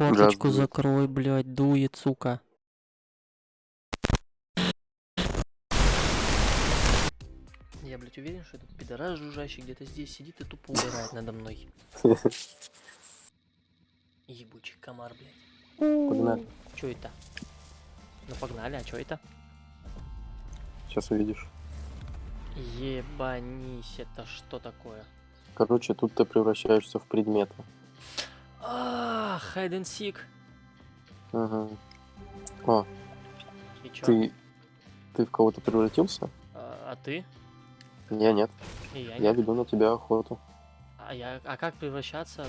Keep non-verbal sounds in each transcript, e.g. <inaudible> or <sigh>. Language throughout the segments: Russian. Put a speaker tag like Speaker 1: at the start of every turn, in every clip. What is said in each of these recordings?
Speaker 1: Форточку
Speaker 2: дует.
Speaker 1: закрой, блядь, дует, сука. Я, блядь, уверен, что этот пидорас жужжащий где-то здесь сидит и тупо угорает надо мной. <laughs> Ебучий комар, блядь.
Speaker 2: Погнали.
Speaker 1: Чё это? Ну погнали, а чё это?
Speaker 2: Сейчас увидишь.
Speaker 1: Ебанись, это что такое?
Speaker 2: Короче, тут ты превращаешься в предметы.
Speaker 1: А, hide and seek.
Speaker 2: Ага. О,
Speaker 1: И чё?
Speaker 2: ты... Ты в кого-то превратился?
Speaker 1: А, а ты?
Speaker 2: Я нет.
Speaker 1: И я,
Speaker 2: Я
Speaker 1: нет.
Speaker 2: веду на тебя охоту.
Speaker 1: А я, а как превращаться?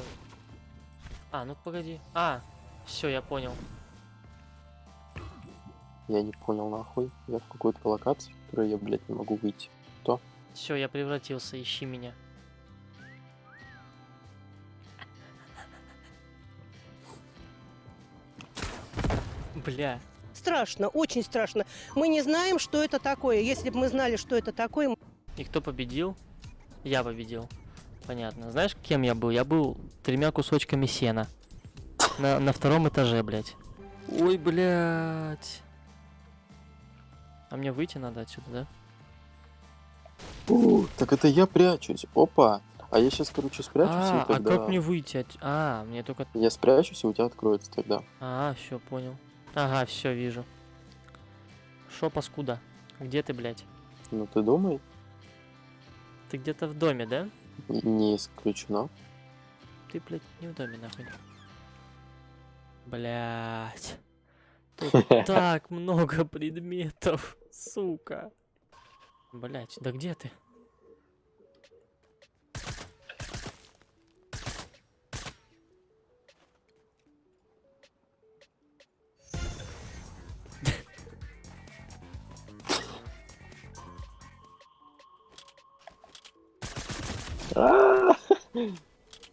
Speaker 1: А, ну погоди. А, все, я понял.
Speaker 2: Я не понял нахуй. Я в какой-то локации, в которой я, блядь, не могу выйти.
Speaker 1: Все, я превратился, ищи меня. Бля,
Speaker 3: Страшно, очень страшно. Мы не знаем, что это такое. Если бы мы знали, что это такое, мы
Speaker 1: и кто победил? Я победил. Понятно. Знаешь, кем я был? Я был тремя кусочками сена. На, на втором этаже, блядь. Ой, блядь. А мне выйти надо отсюда, да?
Speaker 2: У, так это я прячусь. Опа. А я сейчас, короче, спрячусь,
Speaker 1: А,
Speaker 2: и
Speaker 1: а
Speaker 2: тогда...
Speaker 1: как мне выйти? от- А, мне только
Speaker 2: Я спрячусь, и у тебя откроется тогда.
Speaker 1: А, все, понял. Ага, все, вижу. Шо, паскуда? Где ты, блядь?
Speaker 2: Ну ты думай,
Speaker 1: Ты где-то в доме, да?
Speaker 2: не исключено.
Speaker 1: Ты, блядь, не в доме, нахуй. Блядь. Тут <laughs> так много предметов, сука. Блядь, да где ты?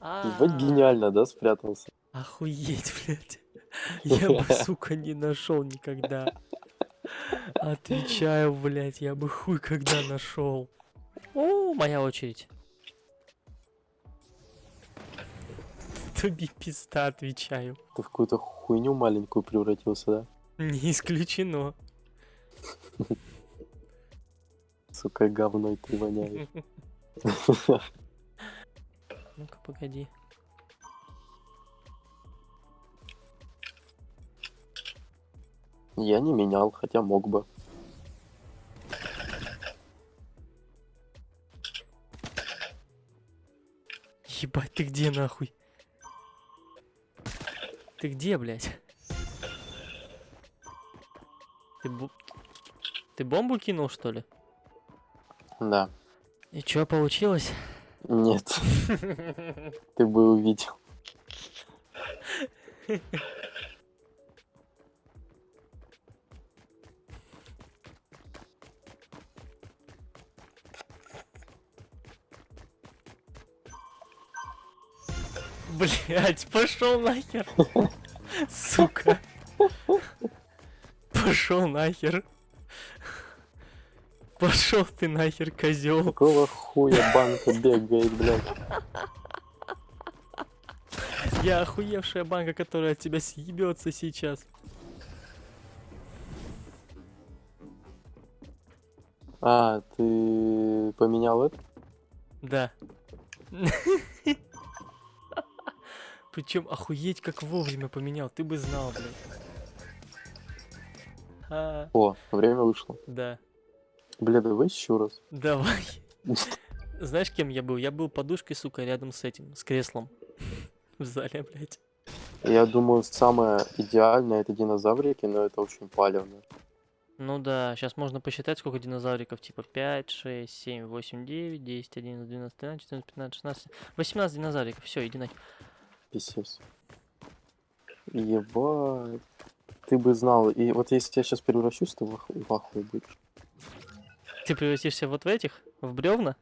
Speaker 2: А,
Speaker 1: А,
Speaker 2: гениально, да, спрятался?
Speaker 1: Охуеть, блядь. <laughs> Я бы, сука, не нашел никогда. Отвечаю, блядь, я бы хуй когда нашел. О, моя очередь. Тобі пизда, отвечаю.
Speaker 2: Ты в какую-то хуйню маленькую превратился, да?
Speaker 1: Не исключено.
Speaker 2: Сука, говной ты воняешь. <laughs>
Speaker 1: Ну-ка, погоди.
Speaker 2: Я не менял, хотя мог бы.
Speaker 1: Ебать, ты где нахуй? Ты где, блядь? Ты, бу- ты бомбу кинул, что ли?
Speaker 2: Да.
Speaker 1: И чё получилось?
Speaker 2: Нет, <laughs> ты бы увидел.
Speaker 1: Блять, пошел нахер. <laughs> Сука. Пошел нахер. Пошел ты нахер, козел.
Speaker 2: Какого хуя банка бегает, блядь?
Speaker 1: Я охуевшая банка, которая от тебя съебется сейчас.
Speaker 2: А, ты поменял это?
Speaker 1: Да. Причем охуеть как вовремя поменял, ты бы знал, блядь. А,
Speaker 2: О, время вышло.
Speaker 1: да.
Speaker 2: Бля, давай еще раз.
Speaker 1: Давай. <laughs> Знаешь, кем я был? Я был подушкой, сука, рядом с этим, с креслом. <laughs> В зале, блядь.
Speaker 2: Я думаю, самое идеальное это динозаврики, но это очень палевно.
Speaker 1: Ну да, сейчас можно посчитать, сколько динозавриков. Типа 5, 6, 7, 8, 9, 10, 11, 12, 13, 14, 15, 16, 18 динозавриков. Все, иди нахер.
Speaker 2: Писец. Ебать. Ты бы знал. И вот если я сейчас превращусь, ты в ах- в ахуе будешь.
Speaker 1: Ты превратишься вот в этих? В бревна?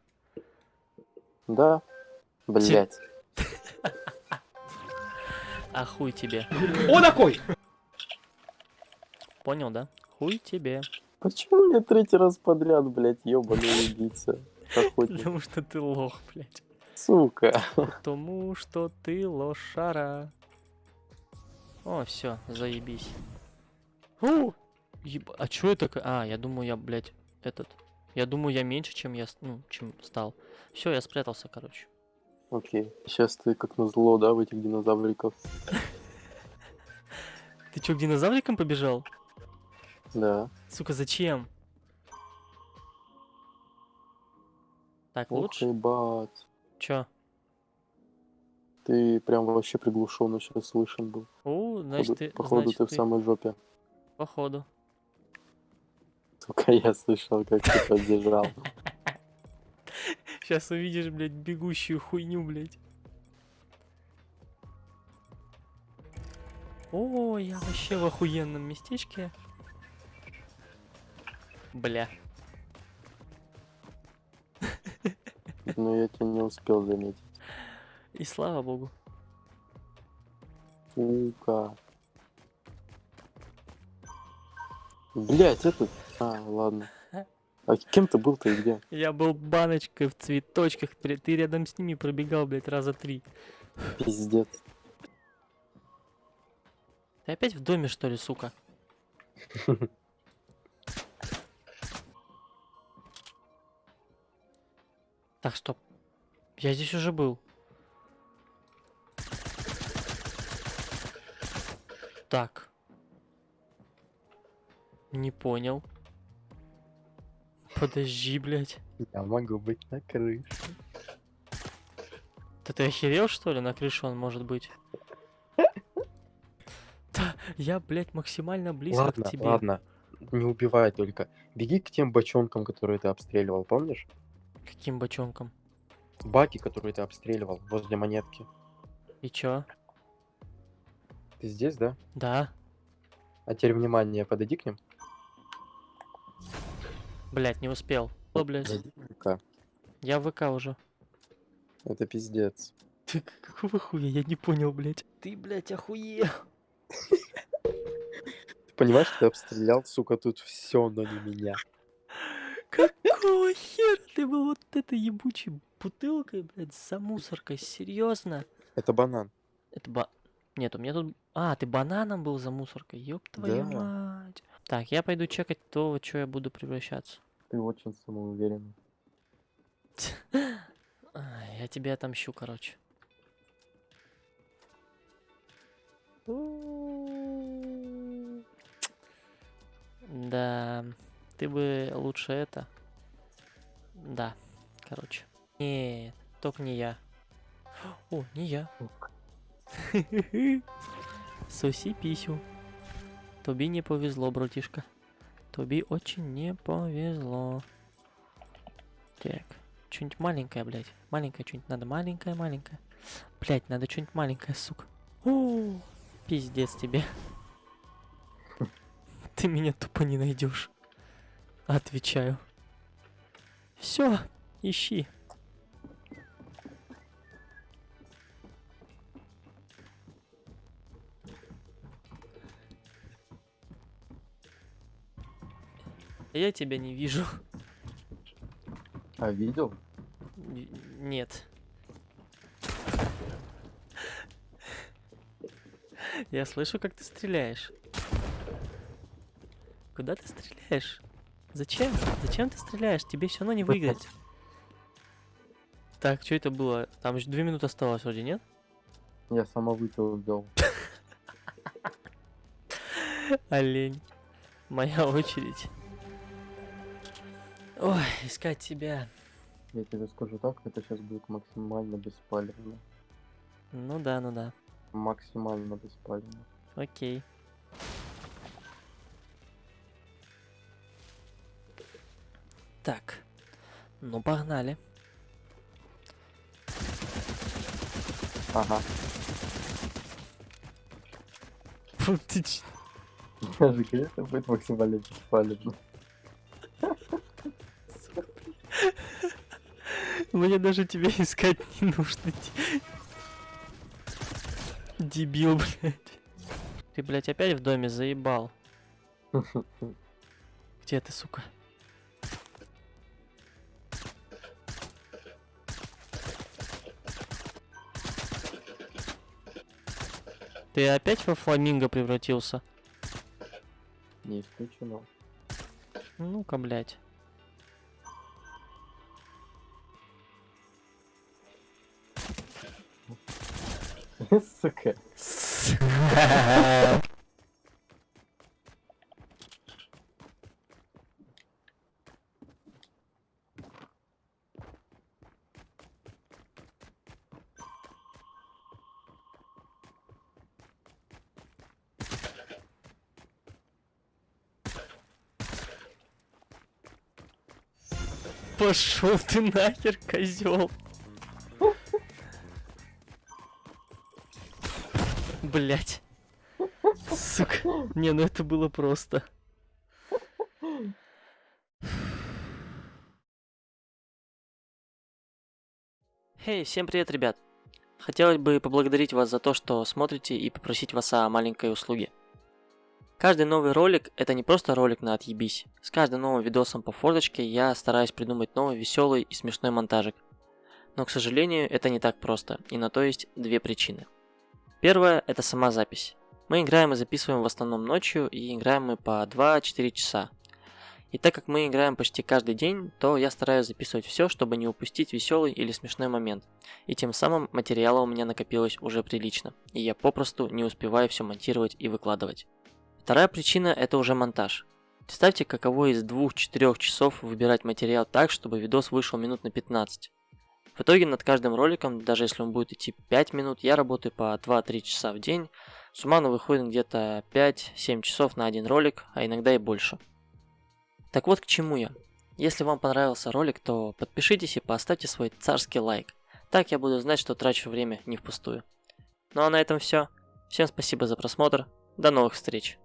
Speaker 2: Да? Блять. <laughs>
Speaker 1: А хуй тебе.
Speaker 4: О, такой!
Speaker 1: Понял, да? Хуй тебе.
Speaker 2: Почему мне третий раз подряд, блять, ебаный убийца?
Speaker 1: Потому что ты лох, блядь.
Speaker 2: Сука.
Speaker 1: Потому что ты лошара. О, все, заебись. О! еб- А чё это? А, я думаю, я, блядь, этот. Я думаю, я меньше, чем я, ну, чем стал. Все, я спрятался, короче.
Speaker 2: Окей. Сейчас ты как назло, да, в этих динозавриков. <laughs>
Speaker 1: Ты чё, к динозаврикам побежал?
Speaker 2: Да.
Speaker 1: Сука, зачем? Так, лучше?
Speaker 2: ебать.
Speaker 1: Чё?
Speaker 2: Ты прям вообще приглушенно сейчас слышен был.
Speaker 1: О, значит,
Speaker 2: Походу-
Speaker 1: ты,
Speaker 2: Походу
Speaker 1: значит,
Speaker 2: ты в самой жопе.
Speaker 1: Походу.
Speaker 2: Сука, я слышал, как ты поддержал. <laughs>
Speaker 1: Сейчас увидишь, блядь, бегущую хуйню, блядь. О, я вообще в охуенном местечке. Бля. <laughs>
Speaker 2: Но я тебя не успел заметить.
Speaker 1: И слава богу.
Speaker 2: Сука. Блять, этот... А, ладно. А кем ты был-то и где?
Speaker 1: Я был баночкой в цветочках. Ты ты рядом с ними пробегал, блядь, раза три.
Speaker 2: Пиздец.
Speaker 1: Ты опять в доме, что ли, сука? <laughs> Так, стоп. Я здесь уже был. Так. Не понял. Подожди, блядь.
Speaker 2: Я могу быть на крыше.
Speaker 1: Да ты охерел, что ли? На крыше он может быть. Да, я, блядь, максимально близко
Speaker 4: ладно,
Speaker 1: к тебе.
Speaker 4: ладно. Не убивай только. Беги к тем бочонкам, которые ты обстреливал, помнишь?
Speaker 1: Каким бочонком?
Speaker 4: Баки, которые ты обстреливал возле монетки.
Speaker 1: И чё?
Speaker 4: Ты здесь, да?
Speaker 1: Да.
Speaker 4: А теперь внимание, подойди к ним.
Speaker 1: Блядь, не успел. О, блядь.
Speaker 2: Зайди в ВК.
Speaker 1: Я в ВК уже.
Speaker 2: Это пиздец.
Speaker 1: Ты <laughs> какого хуя? Я не понял, блядь. Ты, блядь, охуел.
Speaker 2: Ты понимаешь, ты обстрелял, сука, тут все, но не меня.
Speaker 1: Какого хера ты был вот этой ебучей бутылкой, блядь, за мусоркой? Серьезно?
Speaker 2: Это банан.
Speaker 1: Это ба... Нет, у меня тут... А, ты бананом был за мусоркой? Ёб твою
Speaker 2: Да.
Speaker 1: мать. Так, я пойду чекать то, во чё я буду превращаться.
Speaker 2: Ты очень самоуверенный. <laughs>
Speaker 1: Я тебе отомщу, короче. Да, ты бы лучше это. Да, короче. Нет, только не я. О, не я. <laughs> Соси писю. Тобі не повезло, братишка. Тобі очень не повезло. Так, что-нибудь маленькое, блядь. Маленькое что-нибудь надо. Маленькое, маленькое. Блядь, надо что-нибудь маленькое, сука. О, пиздец тебе. Ты меня тупо не найдешь. Отвечаю. Все, ищи. Я тебя не вижу.
Speaker 2: А, видел?
Speaker 1: Н- Нет. Я слышу, как ты стреляешь. Куда ты стреляешь? Зачем? Зачем ты стреляешь? Тебе все равно не выиграть. Так, что это было? Там еще две минуты осталось вроде, нет?
Speaker 2: Я самовыстрел сделал. <laughs>
Speaker 1: Олень. Моя очередь. Ой, искать тебя.
Speaker 2: Я тебе скажу так, это сейчас будет максимально беспалевно.
Speaker 1: Ну да, ну да.
Speaker 2: Максимально беспалевно.
Speaker 1: Окей. Так. Ну, погнали.
Speaker 2: Ага.
Speaker 1: Фу, ты ч- <laughs>
Speaker 2: Я же говорю, это будет максимально беспалевно.
Speaker 1: Мне даже тебя <laughs> искать не нужно. Дебил, блядь. Ты, блядь, опять в доме заебал. <laughs> Где ты, сука? Ты опять во фламинго превратился?
Speaker 4: Не исключено.
Speaker 1: Ну-ка, блядь.
Speaker 4: Сука.
Speaker 1: Пошел ты нахер, козел. Блять. Сука. Не, ну это было просто. Хей, всем привет, ребят. Хотелось бы поблагодарить вас за то, что смотрите и попросить вас о маленькой услуге. Каждый новый ролик – это не просто ролик на отъебись. С каждым новым видосом по форточке я стараюсь придумать новый веселый и смешной монтажик. Но, к сожалению, это не так просто, и на то есть две причины. Первая – это сама запись. Мы играем и записываем в основном ночью, и играем мы по 2-4 часа. И так как мы играем почти каждый день, то я стараюсь записывать все, чтобы не упустить веселый или смешной момент. И тем самым материала у меня накопилось уже прилично, и я попросту не успеваю все монтировать и выкладывать. Вторая причина – это уже монтаж. Представьте, каково из 2-4 часов выбирать материал так, чтобы видос вышел минут на 15. В итоге над каждым роликом, даже если он будет идти 5 минут, я работаю по 2-3 часа в день. Суммарно выходит где-то 5-7 часов на один ролик, а иногда и больше. Так вот к чему я. Если вам понравился ролик, то подпишитесь и поставьте свой царский лайк. Так я буду знать, что трачу время не впустую. Ну а на этом все. Всем спасибо за просмотр. До новых встреч.